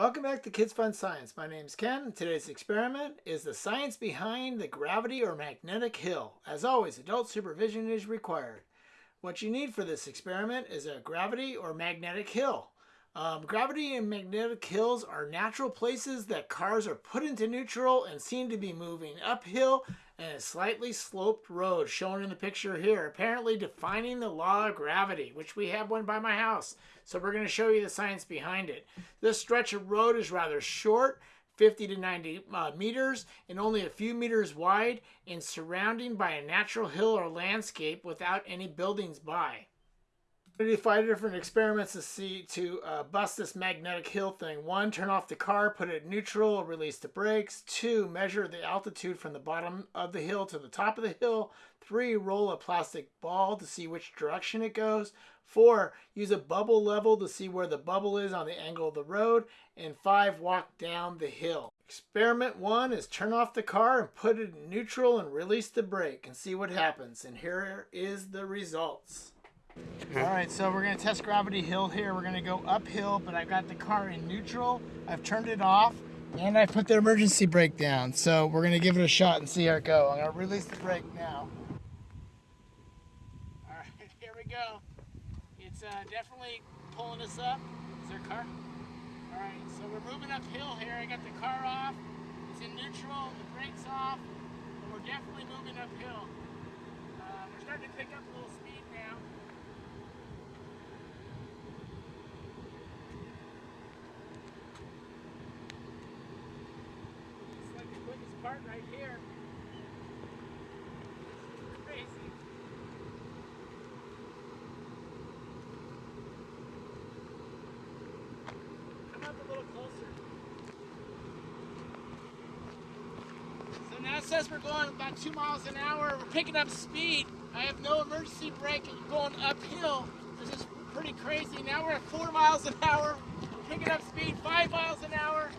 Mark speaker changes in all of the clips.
Speaker 1: Welcome back to Kids Fun Science. My name is Ken, today's experiment is the science behind the gravity or magnetic hill. As always, adult supervision is required. What you need for this experiment is a gravity or magnetic hill. Um, gravity and magnetic hills are natural places that cars are put into neutral and seem to be moving uphill and a slightly sloped road shown in the picture here, apparently defining the law of gravity, which we have one by my house. So we're going to show you the science behind it. This stretch of road is rather short, 50 to 90 uh, meters and only a few meters wide and surrounding by a natural hill or landscape without any buildings by to do five different experiments to see to uh, bust this magnetic hill thing. One, turn off the car, put it neutral, release the brakes. Two, measure the altitude from the bottom of the hill to the top of the hill. Three, roll a plastic ball to see which direction it goes. Four, use a bubble level to see where the bubble is on the angle of the road. And five, walk down the hill. Experiment one is turn off the car and put it in neutral and release the brake and see what happens. And here is the results. All right, so we're gonna test Gravity Hill here. We're gonna go uphill, but I've got the car in neutral. I've turned it off, and I put the emergency brake down. So we're gonna give it a shot and see how it go. I'm gonna release the brake now. All right, here we go. It's uh, definitely pulling us up. Is there a car? All right, so we're moving uphill here. I got the car off. It's in neutral, the brake's off, and we're definitely moving uphill. Uh, we're starting to pick up a little speed right here. Come up a little closer. So now it says we're going about two miles an hour. We're picking up speed. I have no emergency brake and going uphill. This is pretty crazy. Now we're at four miles an hour. We're picking up speed five miles an hour.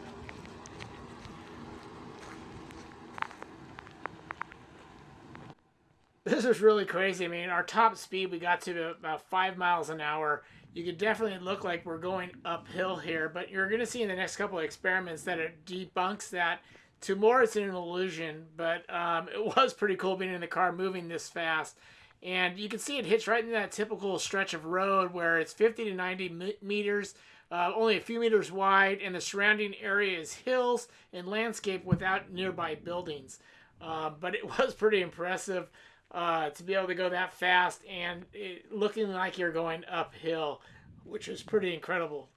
Speaker 1: This is really crazy. I mean, our top speed, we got to about five miles an hour. You could definitely look like we're going uphill here, but you're going to see in the next couple of experiments that it debunks that. To more, it's an illusion, but um, it was pretty cool being in the car moving this fast. And you can see it hits right in that typical stretch of road where it's 50 to 90 meters, uh, only a few meters wide, and the surrounding area is hills and landscape without nearby buildings. Uh, but it was pretty impressive uh, to be able to go that fast and it, looking like you're going uphill, which is pretty incredible.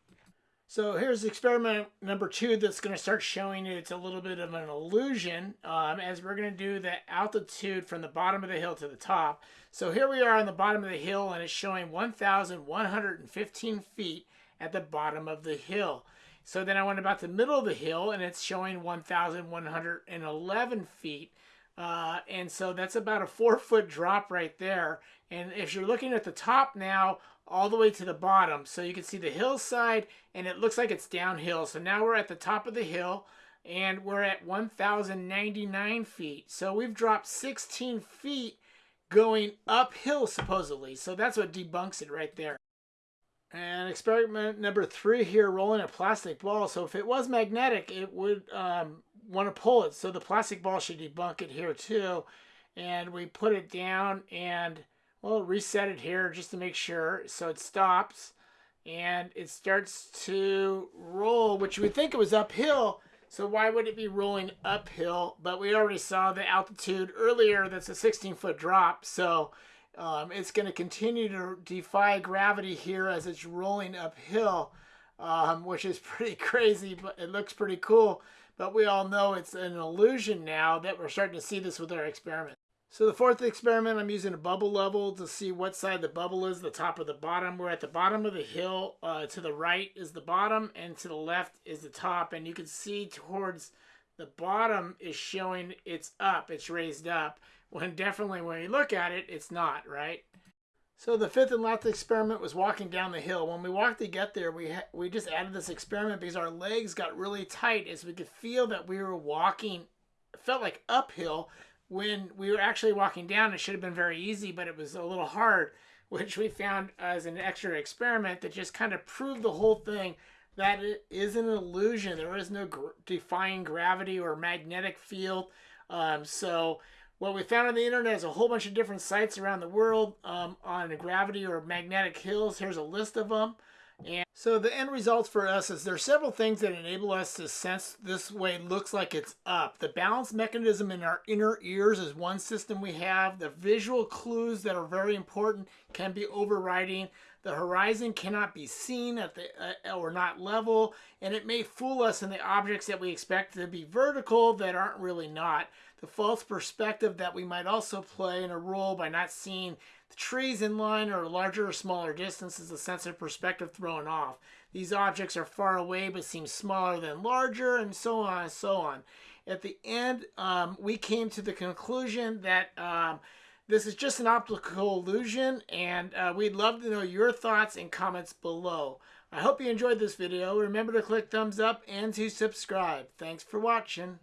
Speaker 1: So here's experiment number two that's going to start showing you it's a little bit of an illusion um, as we're going to do the altitude from the bottom of the hill to the top. So here we are on the bottom of the hill and it's showing 1,115 feet at the bottom of the hill. So then I went about the middle of the hill and it's showing 1,111 feet uh, and so that's about a four foot drop right there. And if you're looking at the top now, all the way to the bottom, so you can see the hillside and it looks like it's downhill. So now we're at the top of the hill and we're at 1,099 feet. So we've dropped 16 feet going uphill supposedly. So that's what debunks it right there. And experiment number three here, rolling a plastic ball. So if it was magnetic, it would um, want to pull it. So the plastic ball should debunk it here too. And we put it down and, we'll reset it here just to make sure. So it stops and it starts to roll, which we think it was uphill. So why would it be rolling uphill? But we already saw the altitude earlier. That's a 16 foot drop. So um, it's going to continue to defy gravity here as it's rolling uphill, um, which is pretty crazy, but it looks pretty cool. But we all know it's an illusion now that we're starting to see this with our experiment. So the fourth experiment, I'm using a bubble level to see what side the bubble is, the top or the bottom. We're at the bottom of the hill. Uh, to the right is the bottom and to the left is the top. And you can see towards the bottom is showing it's up, it's raised up. When definitely when you look at it, it's not, right? So the fifth and last experiment was walking down the hill. When we walked to get there, we we just added this experiment because our legs got really tight as we could feel that we were walking, felt like uphill when we were actually walking down. It should have been very easy, but it was a little hard, which we found as an extra experiment that just kind of proved the whole thing that it is an illusion. There is no gr- gravity or magnetic field. Um, so what we found on the internet is a whole bunch of different sites around the world um, on gravity or magnetic hills. Here's a list of them. And so the end results for us is there are several things that enable us to sense this way looks like it's up. The balance mechanism in our inner ears is one system we have. The visual clues that are very important can be overriding. The horizon cannot be seen at the uh, or not level, and it may fool us in the objects that we expect to be vertical that aren't really not. The false perspective that we might also play in a role by not seeing the trees in line or larger or smaller distances, a sense of perspective thrown off. These objects are far away but seem smaller than larger, and so on and so on. At the end, um, we came to the conclusion that um, this is just an optical illusion, and uh, we'd love to know your thoughts and comments below. I hope you enjoyed this video. Remember to click thumbs up and to subscribe. Thanks for watching.